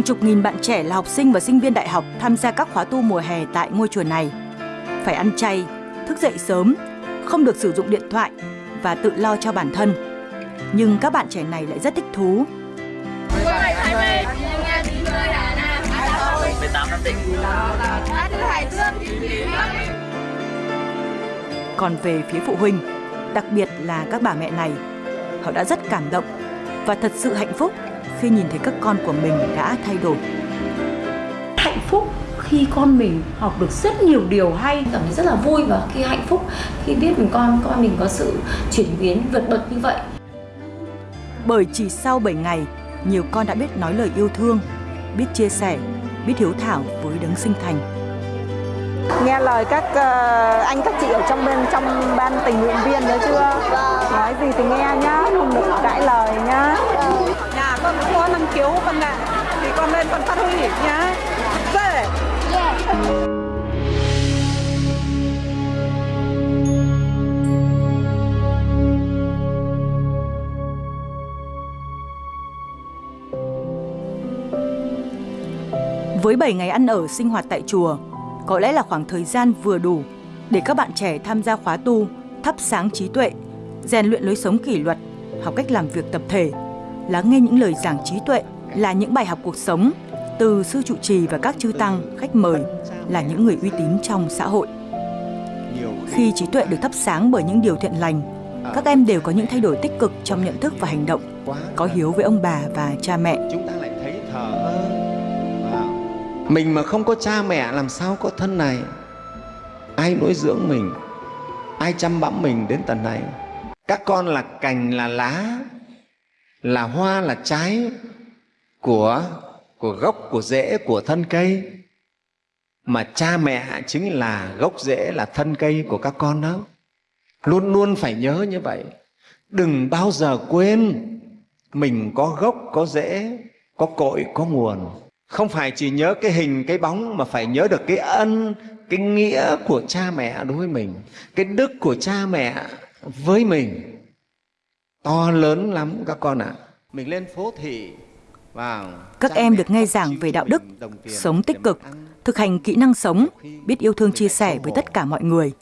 Hàng chục nghìn bạn trẻ là học sinh và sinh viên đại học tham gia các khóa tu mùa hè tại ngôi chùa này. Phải ăn chay, thức dậy sớm, không được sử dụng điện thoại và tự lo cho bản thân. Nhưng các bạn trẻ này lại rất thích thú. Còn về phía phụ huynh, đặc biệt là các bà mẹ này, họ đã rất cảm động và thật sự hạnh phúc khi nhìn thấy các con của mình đã thay đổi. Hạnh phúc khi con mình học được rất nhiều điều hay cảm thấy rất là vui và khi hạnh phúc khi biết mình con con mình có sự chuyển biến vượt bậc như vậy Bởi chỉ sau 7 ngày, nhiều con đã biết nói lời yêu thương, biết chia sẻ, biết hiếu thảo với đấng sinh thành. nghe lời các ờ, anh các chị ở trong bên trong ban tình nguyện viên nữa chưa nói gì thì nghe nhá không được cãi còn phát huy nhá dễ Với 7 ngày ăn ở sinh hoạt tại chùa, có lẽ là khoảng thời gian vừa đủ để các bạn trẻ tham gia khóa tu, thắp sáng trí tuệ, rèn luyện lối sống kỷ luật, học cách làm việc tập thể, lắng nghe những lời giảng trí tuệ là những bài học cuộc sống từ sư trụ trì và các chư tăng, khách mời là những người uy tín trong xã hội. Khi trí tuệ được thắp sáng bởi những điều thiện lành, các em đều có những thay đổi tích cực trong nhận thức và hành động, có hiếu với ông bà và cha mẹ. chúng ta lại thấy thờ mình mà không có cha mẹ làm sao có thân này? Ai nuôi dưỡng mình? Ai chăm bẵm mình đến tận này? Các con là cành là lá là hoa là trái của của gốc, của rễ, của thân cây. Mà cha mẹ chính là gốc rễ, là thân cây của các con đó. Luôn luôn phải nhớ như vậy. Đừng bao giờ quên mình có gốc, có rễ, có cội, có nguồn. Không phải chỉ nhớ cái hình, cái bóng mà phải nhớ được cái ân, cái nghĩa của cha mẹ đối với mình, cái đức của cha mẹ với mình. To lớn lắm các con ạ. Mình lên phố thị. Các em được nghe giảng về đạo đức, sống tích cực, thực hành kỹ năng sống, biết yêu thương chia sẻ với tất cả mọi người.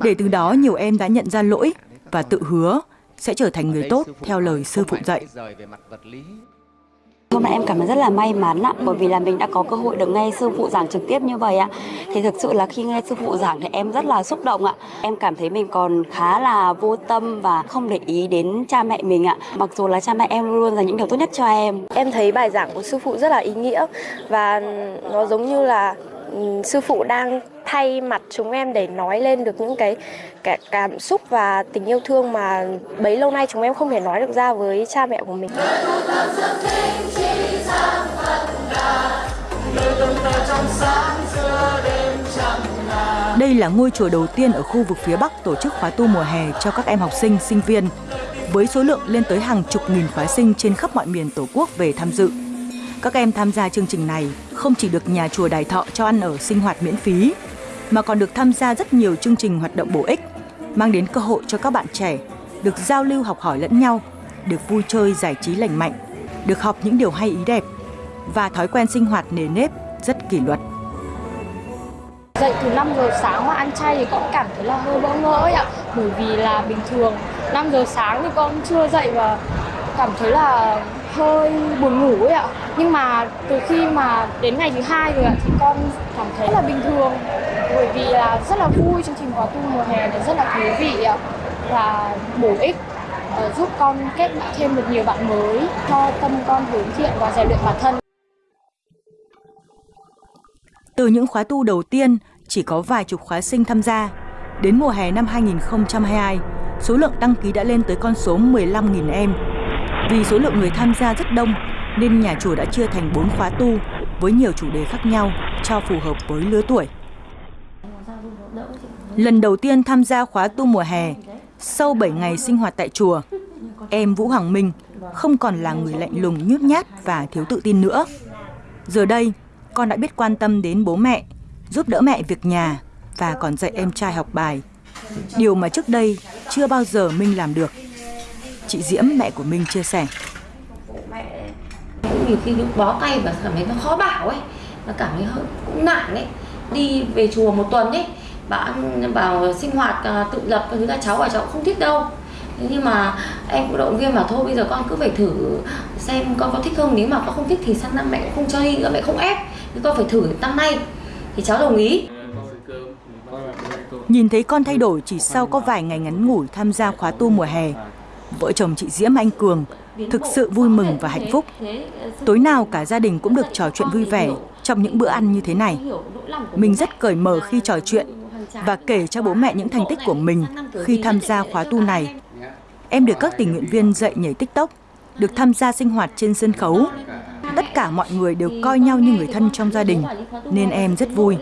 Để từ đó nhiều em đã nhận ra lỗi và tự hứa sẽ trở thành người tốt theo lời sư phụ dạy. Hôm nay em cảm thấy rất là may mắn ạ, bởi vì là mình đã có cơ hội được nghe sư phụ giảng trực tiếp như vậy ạ. Thì thực sự là khi nghe sư phụ giảng thì em rất là xúc động ạ. Em cảm thấy mình còn khá là vô tâm và không để ý đến cha mẹ mình ạ. Mặc dù là cha mẹ em luôn dành những điều tốt nhất cho em. Em thấy bài giảng của sư phụ rất là ý nghĩa và nó giống như là ừ, sư phụ đang thay mặt chúng em để nói lên được những cái, cái cảm xúc và tình yêu thương mà bấy lâu nay chúng em không thể nói được ra với cha mẹ của mình. Đây là ngôi chùa đầu tiên ở khu vực phía Bắc tổ chức khóa tu mùa hè cho các em học sinh, sinh viên, với số lượng lên tới hàng chục nghìn khóa sinh trên khắp mọi miền Tổ quốc về tham dự. Các em tham gia chương trình này không chỉ được nhà chùa Đài Thọ cho ăn ở sinh hoạt miễn phí, mà còn được tham gia rất nhiều chương trình hoạt động bổ ích, mang đến cơ hội cho các bạn trẻ được giao lưu học hỏi lẫn nhau, được vui chơi giải trí lành mạnh, được học những điều hay ý đẹp và thói quen sinh hoạt nề nếp rất kỷ luật. Dậy từ 5 giờ sáng mà ăn chay thì con cảm thấy là hơi bỡ ngỡ ạ. Bởi vì là bình thường 5 giờ sáng thì con chưa dậy và cảm thấy là hơi buồn ngủ ấy ạ. Nhưng mà từ khi mà đến ngày thứ hai rồi ạ, thì con cảm thấy là bình thường. Bởi vì là rất là vui chương trình khóa tu mùa hè này, rất là thú vị ạ. Và bổ ích ờ, giúp con kết bạn thêm được nhiều bạn mới, cho tâm con hướng thiện và rèn luyện bản thân. Từ những khóa tu đầu tiên chỉ có vài chục khóa sinh tham gia, đến mùa hè năm 2022, số lượng đăng ký đã lên tới con số 15.000 em. Vì số lượng người tham gia rất đông nên nhà chùa đã chia thành 4 khóa tu với nhiều chủ đề khác nhau cho phù hợp với lứa tuổi. Lần đầu tiên tham gia khóa tu mùa hè, sau 7 ngày sinh hoạt tại chùa, em Vũ Hoàng Minh không còn là người lạnh lùng nhút nhát và thiếu tự tin nữa. Giờ đây, con đã biết quan tâm đến bố mẹ, giúp đỡ mẹ việc nhà và còn dạy em trai học bài. Điều mà trước đây chưa bao giờ Minh làm được. Chị Diễm, mẹ của Minh chia sẻ. nhiều khi lúc bó tay và cảm thấy nó khó bảo ấy nó cảm thấy hơi cũng nản ấy đi về chùa một tuần ấy bảo bảo sinh hoạt à, tự lập thứ là cháu và cháu không thích đâu nhưng mà em cũng động viên mà thôi bây giờ con cứ phải thử xem con có thích không nếu mà con không thích thì sang năm mẹ cũng không cho đi nữa mẹ không ép thế con phải thử năm nay thì cháu đồng ý Nhìn thấy con thay đổi chỉ sau có vài ngày ngắn ngủi tham gia khóa tu mùa hè, vợ chồng chị Diễm Anh Cường thực sự vui mừng và hạnh phúc. Tối nào cả gia đình cũng được trò chuyện vui vẻ trong những bữa ăn như thế này. Mình rất cởi mở khi trò chuyện và kể cho bố mẹ những thành tích của mình khi tham gia khóa tu này. Em được các tình nguyện viên dạy nhảy TikTok, được tham gia sinh hoạt trên sân khấu. Tất cả mọi người đều coi nhau như người thân trong gia đình, nên em rất vui.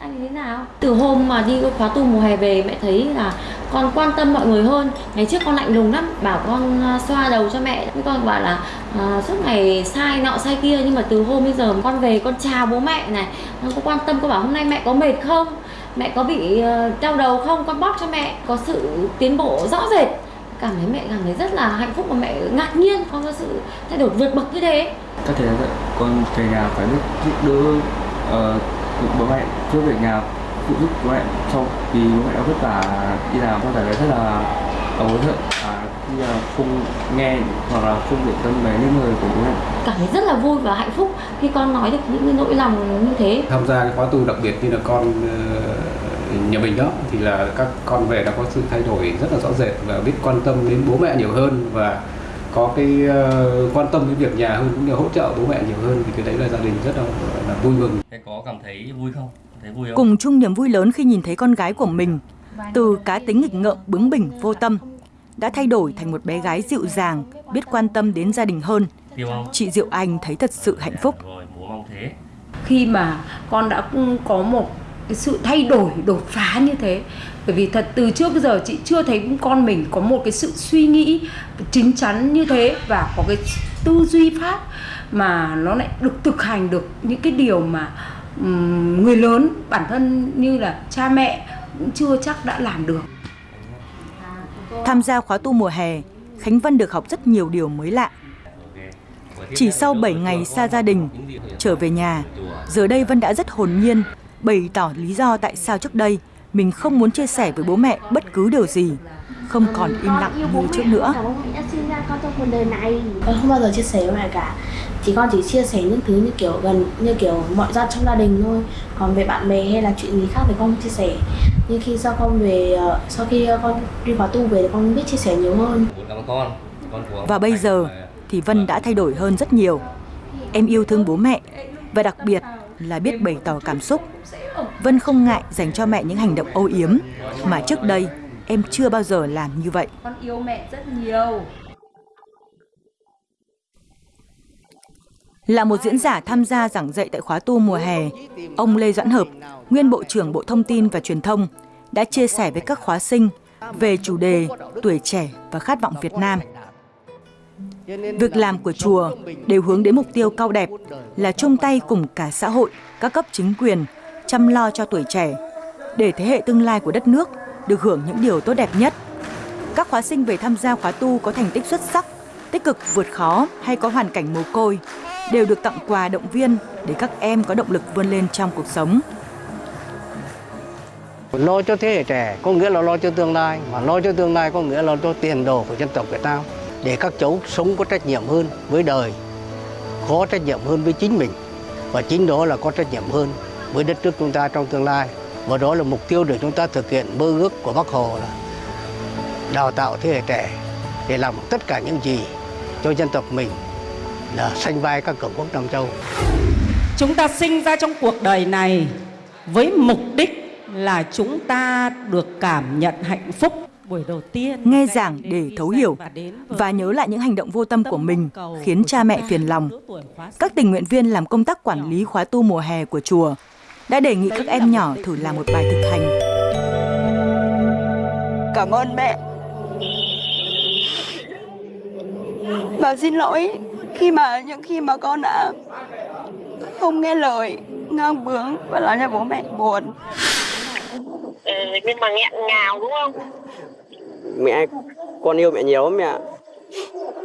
anh thế nào? Từ hôm mà đi khóa tu mùa hè về mẹ thấy là con quan tâm mọi người hơn. Ngày trước con lạnh lùng lắm bảo con à, xoa đầu cho mẹ. Con bảo là à, suốt ngày sai nọ sai kia nhưng mà từ hôm bây giờ con về con chào bố mẹ này con có quan tâm con bảo hôm nay mẹ có mệt không? Mẹ có bị à, đau đầu không? Con bóp cho mẹ có sự tiến bộ rõ rệt cảm thấy mẹ cảm thấy rất là hạnh phúc và mẹ ngạc nhiên con có sự thay đổi vượt bậc như thế. Có thể là con về nhà phải biết giúp đỡ uh, bố mẹ trước về nhà phụ giúp bố mẹ. Sau vì bố mẹ đã vất vả đi làm con cảm thấy rất là hối hận và khi là không nghe hoặc là không để tâm về những lời của bố mẹ. Cảm thấy rất là vui và hạnh phúc khi con nói được những nỗi lòng như thế. Tham gia cái khóa tu đặc biệt như là con ờ, nhà mình đó thì là các con về đã có sự thay đổi rất là rõ rệt và biết quan tâm đến bố mẹ nhiều hơn và có cái uh, quan tâm đến việc nhà hơn cũng như hỗ trợ bố mẹ nhiều hơn thì cái đấy là gia đình rất là, là vui mừng. Thế có cảm thấy vui không? Thấy vui không? Cùng chung niềm vui lớn khi nhìn thấy con gái của mình từ cá tính nghịch ngợm bướng bỉnh vô tâm đã thay đổi thành một bé gái dịu dàng biết quan tâm đến gia đình hơn chị Diệu Anh thấy thật sự hạnh phúc khi mà con đã có một cái sự thay đổi đột phá như thế. Bởi vì thật từ trước giờ chị chưa thấy con mình có một cái sự suy nghĩ chính chắn như thế và có cái tư duy pháp mà nó lại được thực hành được những cái điều mà um, người lớn bản thân như là cha mẹ cũng chưa chắc đã làm được. Tham gia khóa tu mùa hè Khánh Vân được học rất nhiều điều mới lạ. Chỉ sau 7 ngày xa gia đình trở về nhà giờ đây Vân đã rất hồn nhiên bày tỏ lý do tại sao trước đây mình không muốn chia sẻ với bố mẹ bất cứ điều gì, không còn im lặng như trước nữa. Con không bao giờ chia sẻ với mẹ cả. Chỉ con chỉ chia sẻ những thứ như kiểu gần như kiểu mọi gia trong gia đình thôi. Còn về bạn bè hay là chuyện gì khác thì con không chia sẻ. Nhưng khi sau con về sau khi con đi khóa tu về thì con biết chia sẻ nhiều hơn. Và bây giờ thì Vân đã thay đổi hơn rất nhiều. Em yêu thương bố mẹ và đặc biệt là biết bày tỏ cảm xúc. Vân không ngại dành cho mẹ những hành động âu yếm mà trước đây em chưa bao giờ làm như vậy. Con yêu mẹ rất nhiều. Là một diễn giả tham gia giảng dạy tại khóa tu mùa hè, ông Lê Doãn Hợp, nguyên Bộ trưởng Bộ Thông tin và Truyền thông, đã chia sẻ với các khóa sinh về chủ đề tuổi trẻ và khát vọng Việt Nam. Việc làm của chùa đều hướng đến mục tiêu cao đẹp là chung tay cùng cả xã hội, các cấp chính quyền chăm lo cho tuổi trẻ để thế hệ tương lai của đất nước được hưởng những điều tốt đẹp nhất. Các khóa sinh về tham gia khóa tu có thành tích xuất sắc, tích cực vượt khó hay có hoàn cảnh mồ côi đều được tặng quà động viên để các em có động lực vươn lên trong cuộc sống. Lo cho thế hệ trẻ có nghĩa là lo cho tương lai, mà lo cho tương lai có nghĩa là lo cho tiền đồ của dân tộc Việt Nam để các cháu sống có trách nhiệm hơn với đời, có trách nhiệm hơn với chính mình và chính đó là có trách nhiệm hơn với đất nước chúng ta trong tương lai. Và đó là mục tiêu để chúng ta thực hiện mơ ước của Bác Hồ là đào tạo thế hệ trẻ để làm tất cả những gì cho dân tộc mình là sanh vai các cường quốc Nam Châu. Chúng ta sinh ra trong cuộc đời này với mục đích là chúng ta được cảm nhận hạnh phúc nghe giảng để thấu hiểu và nhớ lại những hành động vô tâm của mình khiến cha mẹ phiền lòng. Các tình nguyện viên làm công tác quản lý khóa tu mùa hè của chùa đã đề nghị các em nhỏ thử làm một bài thực hành. Cảm ơn mẹ. Và xin lỗi khi mà những khi mà con đã không nghe lời, ngang bướng và làm cho bố mẹ buồn. Ừ, nhưng mà nghẹn ngào đúng không? Mẹ con yêu mẹ nhiều lắm mẹ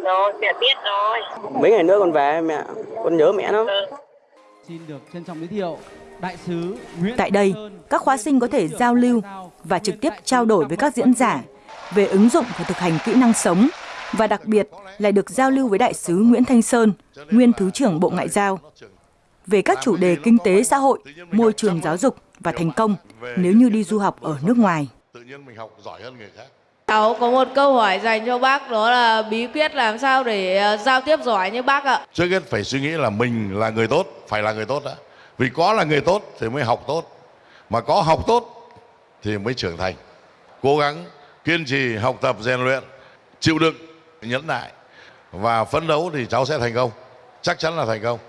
Rồi, mẹ biết rồi. Mấy ngày nữa con về mẹ, con nhớ mẹ lắm. Xin được trân trọng giới thiệu đại sứ Nguyễn Tại đây, các khóa sinh có thể giao lưu và trực tiếp trao đổi với các diễn giả về ứng dụng và thực hành kỹ năng sống và đặc biệt là được giao lưu với đại sứ Nguyễn Thanh Sơn, nguyên Thứ trưởng Bộ Ngoại giao về các chủ đề kinh tế xã hội, môi trường giáo dục và thành công nếu như đi du học ở nước ngoài. Cháu có một câu hỏi dành cho bác đó là bí quyết làm sao để ờ, giao tiếp giỏi như bác ạ. Trước hết phải suy nghĩ là mình là người tốt, phải là người tốt đã. Vì có là người tốt thì mới học tốt. Mà có học tốt thì mới trưởng thành. Cố gắng kiên trì học tập rèn luyện, chịu đựng, nhẫn nại và phấn đấu thì cháu sẽ thành công. Chắc chắn là thành công.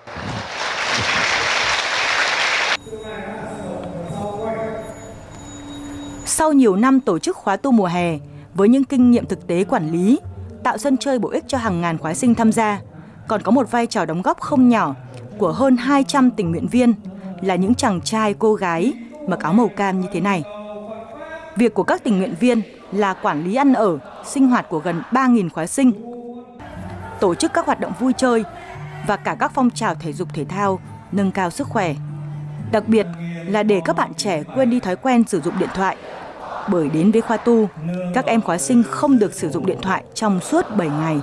Sau nhiều năm tổ chức khóa tu mùa hè, với những kinh nghiệm thực tế quản lý, tạo sân chơi bổ ích cho hàng ngàn khóa sinh tham gia, còn có một vai trò đóng góp không nhỏ của hơn 200 tình nguyện viên là những chàng trai cô gái mặc áo màu cam như thế này. Việc của các tình nguyện viên là quản lý ăn ở, sinh hoạt của gần 3.000 khóa sinh, tổ chức các hoạt động vui chơi và cả các phong trào thể dục thể thao nâng cao sức khỏe. Đặc biệt là để các bạn trẻ quên đi thói quen sử dụng điện thoại. Bởi đến với khoa tu, các em khóa sinh không được sử dụng điện thoại trong suốt 7 ngày.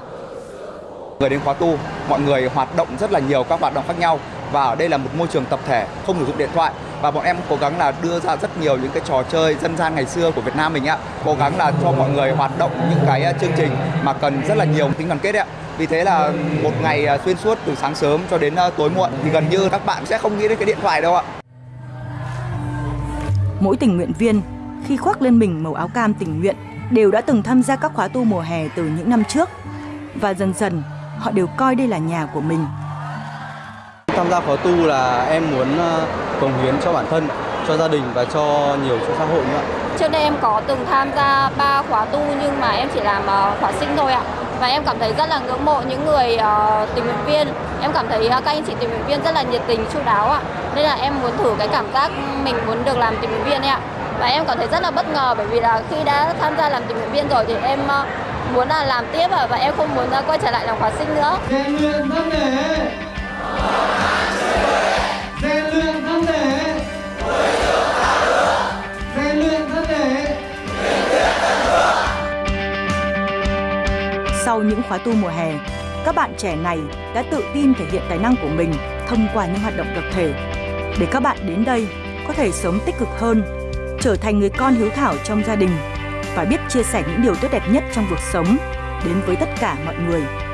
Người đến khóa tu, mọi người hoạt động rất là nhiều các hoạt động khác nhau và ở đây là một môi trường tập thể, không sử dụng điện thoại và bọn em cố gắng là đưa ra rất nhiều những cái trò chơi dân gian ngày xưa của Việt Nam mình ạ. Cố gắng là cho mọi người hoạt động những cái à, chương trình mà cần rất là nhiều tính đoàn kết ạ. Vì thế là một ngày à, xuyên suốt từ sáng sớm cho đến à, tối muộn thì gần như các bạn sẽ không nghĩ đến cái điện thoại đâu ạ. Mỗi tình nguyện viên khi khoác lên mình màu áo cam tình nguyện đều đã từng tham gia các khóa tu mùa hè từ những năm trước và dần dần họ đều coi đây là nhà của mình. Tham gia khóa tu là em muốn ờ, cống hiến cho bản thân, cho gia đình và cho nhiều cho xã hội nữa. Trước đây em có từng tham gia ba khóa tu nhưng mà em chỉ làm ờ, khóa sinh thôi ạ. Và em cảm thấy rất là ngưỡng mộ những người uh, tình nguyện viên. Em cảm thấy các anh chị tình nguyện viên rất là nhiệt tình, chu đáo ạ. Nên là em muốn thử cái cảm giác mình muốn được làm tình nguyện viên ạ. Và em cảm thấy rất là bất ngờ bởi vì là khi đã tham gia làm tình nguyện viên rồi thì em uh, muốn là làm tiếp và em không muốn uh, quay trở lại làm khóa sinh nữa. rèn luyện thân thể rèn luyện thân thể rèn luyện thân thể Sau những khóa tu mùa hè, các bạn trẻ này đã tự tin thể hiện tài năng của mình thông qua những hoạt động tập thể. Để các bạn đến đây có thể sống tích cực hơn, trở thành người con hiếu thảo trong gia đình và biết chia sẻ những điều tốt đẹp nhất trong cuộc sống đến với tất cả mọi người.